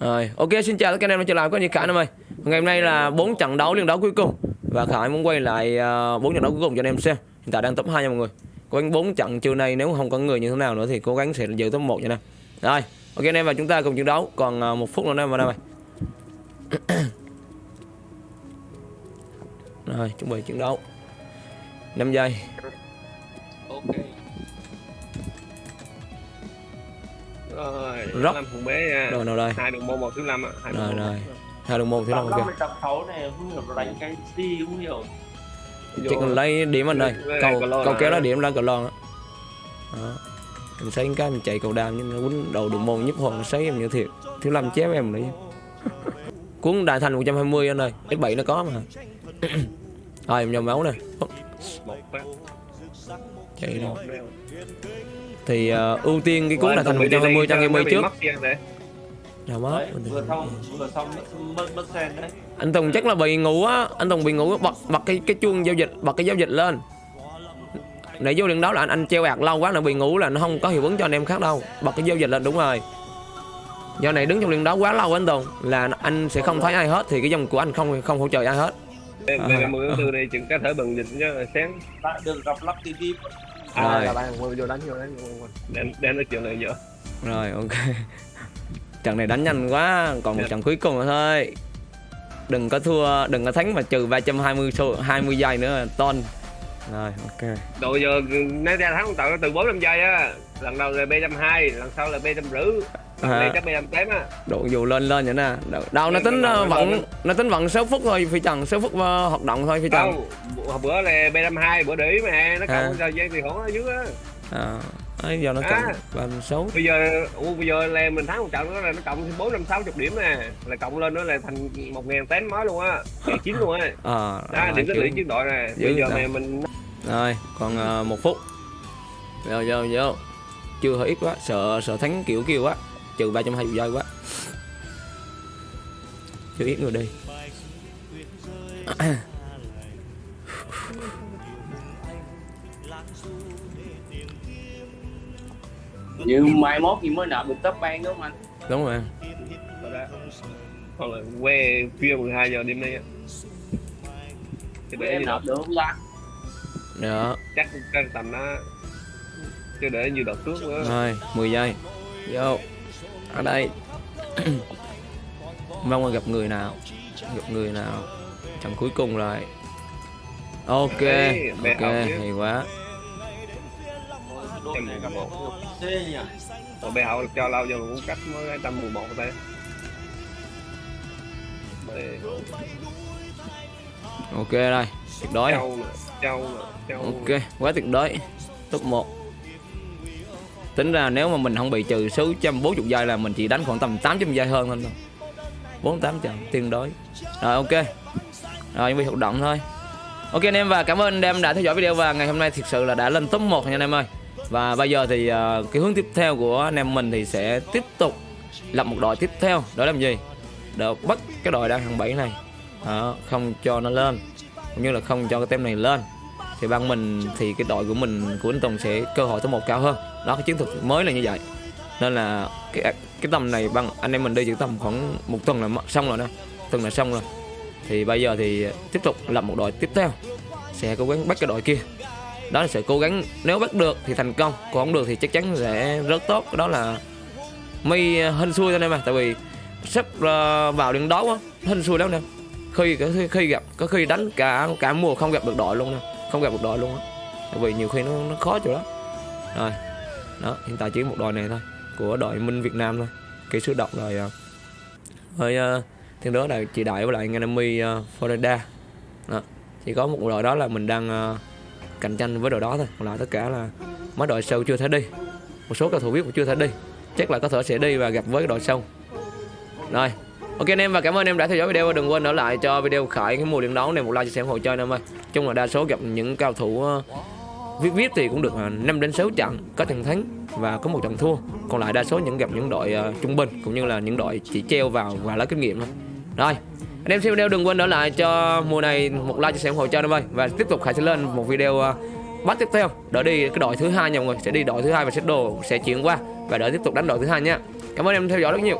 Rồi, ok xin chào tất cả anh em đã trở lại có như Khải em ơi. Ngày hôm nay là bốn trận đấu liên đấu cuối cùng và Khải muốn quay lại ờ, bốn trận đấu cuối cùng cho anh em xem. Hiện tại đang top 2 nha mọi người. Cố gắng bốn trận chiều nay nếu không có người như thế nào nữa thì cố gắng sẽ giữ top 1 nha anh em. Rồi, ok anh em và chúng ta cùng chiến đấu còn ờ, một phút nữa anh em vào đây mày. Rồi, chuẩn bị chiến đấu. 5 giây. Rồi Rock. năm thùng bé nha Rồi nào đây. hai đường môn một thứ năm á hai đường Rồi môn rồi. Hai đồng môn thứ năm Tập ok. 5 tập 6 này không hiểu nó đánh cái gì không hiểu Chỉ cần lấy điểm anh đây. Cầu cầu kéo ra điểm ra cầu lon đó. Đó. Mình xây cái mình chạy cầu đam nhưng nó quýnh đầu đường môn nhấp hồn nó sấy em như thiệt. Thứ năm chém em đấy. Cuốn đại thành 120 anh ơi. S7 nó có mà. Rồi em nhầm máu một phát Chạy đeo Thì ờ, ưu tiên cái cuốn đại thành anh Tùng bị 120 cho game mới trước. Nào mất. đấy vừa xong vừa xong mất mất, sen đấy Anh Tùng chắc là bị ngủ á, anh Tùng bị ngủ bật bật cái cái chuông giao dịch, bật cái giao dịch lên. Nãy vô điện đó là anh anh treo ạt lâu quá nó bị ngủ là nó không có hiệu ứng cho anh em khác đâu. Bật cái giao dịch lên đúng rồi. Do này đứng trong điện đó quá lâu anh Tùng là anh sẽ không thấy ai hết thì cái dòng của anh không không hỗ trợ ai hết. là mười tháng tư này chừng có thể bằng dịch cho sáng lại được gặp lắp TV Rồi. là bạn vô vô đánh vô đánh vô đem đem nói chuyện này giờ Rồi ok. Trận này đánh nhanh quá, còn một Dạ. trận cuối cùng nữa thôi. Đừng có thua, đừng có thắng mà trừ 320 số 20 giây nữa là ton. Rồi ok. đội giờ nếu ra thắng tạo từ bốn năm giây á lần đầu là b trăm hai lần sau là b trăm rưỡi. À. này chắc b trăm tám á. Độ dù lên lên vậy nè. Đâu, nó tính ờ, vận nó tính vận 6 phút thôi phi trần 6 phút ờ, hoạt động thôi phi trần. Không bữa- là b trăm hai bữa để mà nó À. cộng thời gian thì khoảng ở dưới á. À ấy giờ nó À. cộng ba sáu. Bây giờ ủa, bây giờ là mình thắng một trận nữa là nó cộng thêm bốn năm sáu chục điểm nè. Là cộng lên nữa là thành một ngàn tám mới luôn á chín luôn á. Ờ đó điểm tích lũy chiến đội nè. Bây giờ mà mình rồi còn ờ, một phút. Vô vô vô chưa hơi ít quá sợ sợ thắng kiểu kêu quá trừ ba trăm hai giây quá. Chưa ít người đi. Như mai mốt thì mới nợ được top ban đúng không anh? Đúng rồi. Đó. còn là que khuya 12 giờ đêm nay á. Chứ để em nợ được không ta? Đó chắc cái tầm nó chứ để như đợt trước nữa. Rồi 10 giây. Vô. Ở đây. Mong là gặp người nào? Gặp người nào? Trận cuối cùng rồi. Ok. Ê, ok hay quá. Này gặp một. Còn bé hậu cho lâu giờ cũng cách mới trăm mười một tay ok đây. Tuyệt đối. Châu châu châu ok quá tuyệt đối. Top 1 tính ra nếu mà mình không bị trừ số 140 giây là mình chỉ đánh khoảng tầm 800 giây hơn thôi. Thôi bốn tám trận tương đối rồi ok. Rồi những việc hoạt động thôi. Ok anh em và cảm ơn anh em đã theo dõi video và ngày hôm nay thực sự là đã lên top 1 nha anh em ơi. Và bây giờ thì uh, cái hướng tiếp theo của anh em mình thì sẽ tiếp tục lập một đội tiếp theo. Đó làm gì? Để bắt cái đội đang hàng 7 này. Đó, không cho nó lên cũng như là không cho cái tem này lên. Thì ban mình thì cái đội của mình của anh Tùng sẽ cơ hội top một cao hơn đó cái chiến thuật mới là như vậy. Nên là cái cái tầm này bằng anh em mình đi chỉ tầm khoảng một tuần là xong rồi đó. Tuần là xong rồi. Thì bây giờ thì tiếp tục làm một đội tiếp theo sẽ cố gắng bắt cái đội kia. Đó là sẽ cố gắng nếu bắt được thì thành công còn không được thì chắc chắn sẽ rất tốt. Đó là mi hên xui thôi em mà tại vì sắp ờ, vào đường đấu quá hên xui lắm nè. Khi khi, khi gặp có khi đánh cả cả mùa không gặp được đội luôn nè. Không gặp được đội luôn á. Tại vì nhiều khi nó, nó khó chỗ đó. Rồi đó hiện tại chỉ một đội này thôi của đội minh việt nam thôi. Kỹ sư độc rồi à. với uh, à, thiên đó là chị đại với lại Nganami uh, à, Florida. Đó. chỉ có một đội đó là mình đang uh, cạnh tranh với đội đó thôi. Còn lại tất cả là mấy đội sâu chưa thể đi. Một số cầu thủ biết cũng chưa thể đi. Chắc là có thể sẽ đi và gặp với đội sâu rồi ok anh em và cảm ơn em đã theo dõi video. Và đừng quên ở lại cho video khởi cái mùa điện đấu này một like chia sẻ ủng hộ chơi anh em ơi. Chung là đa số gặp những cao thủ uh, viết viết thì cũng được à, 5 đến 6 trận có trận thắng và có một trận thua. Còn lại đa số những gặp những đội uh, trung bình cũng như là những đội chỉ treo vào và lấy kinh nghiệm thôi. Rồi anh em xem video đừng quên đỡ lại cho mùa này một like chia sẻ ủng hộ cho anh em ơi. Và tiếp tục khải sẽ lên một video uh, bắt tiếp theo đỡ đi cái đội thứ hai nha mọi người. Sẽ đi đội thứ hai và sẽ đồ sẽ chuyển qua và đỡ tiếp tục đánh đội thứ hai nha. Cảm ơn em theo dõi rất nhiều.